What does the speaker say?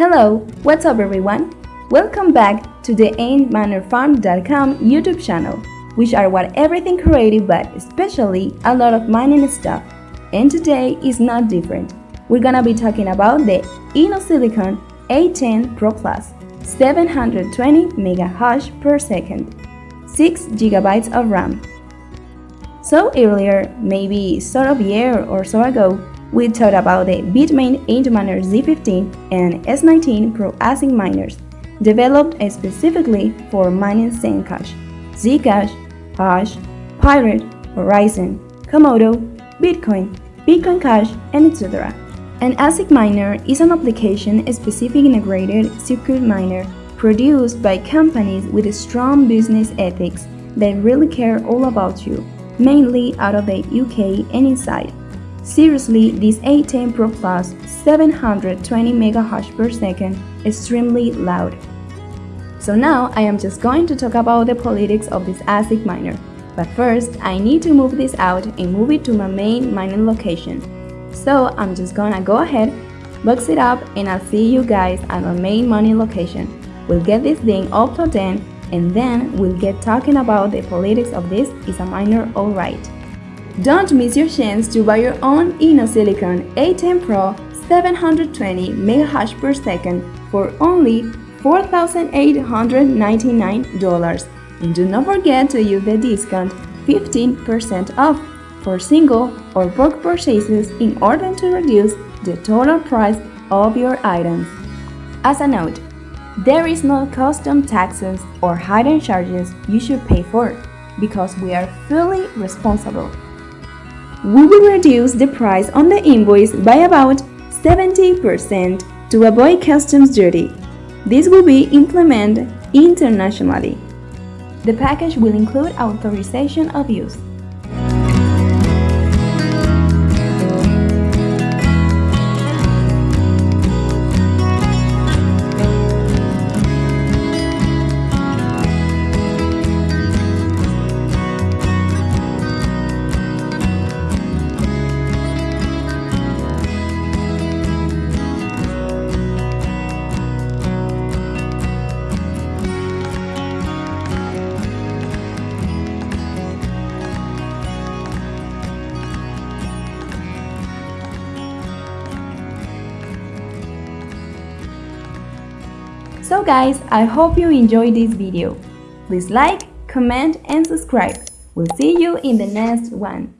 Hello, what's up everyone? Welcome back to the AintMinerFarm.com YouTube channel, which are what everything creative but especially a lot of mining stuff. And today is not different. We're gonna be talking about the InnoSilicon A10 Pro Plus 720 mega hash per second, 6 gigabytes of RAM. So earlier, maybe sort of year or so ago, we talked about the Bitmain Antminer Z15 and S19 Pro ASIC miners, developed specifically for mining Zencash, Zcash, Hush, Pirate, Horizon, Komodo, Bitcoin, Bitcoin Cash, and etc. An ASIC miner is an application-specific integrated circuit miner produced by companies with strong business ethics that really care all about you, mainly out of the UK and inside. Seriously, this A10 Pro Plus 720 MHz per second extremely loud. So now I am just going to talk about the politics of this ASIC miner. But first, I need to move this out and move it to my main mining location. So I'm just gonna go ahead, box it up, and I'll see you guys at my main mining location. We'll get this thing up to 10 and then we'll get talking about the politics of this is a miner alright. Don't miss your chance to buy your own InnoSilicon A10 Pro 720 MHz per second for only $4,899 and do not forget to use the discount 15% off for single or bulk purchases in order to reduce the total price of your items. As a note, there is no custom taxes or hidden charges you should pay for because we are fully responsible we will reduce the price on the invoice by about 70% to avoid customs duty. This will be implemented internationally. The package will include authorization of use. So guys, I hope you enjoyed this video. Please like, comment and subscribe. We'll see you in the next one.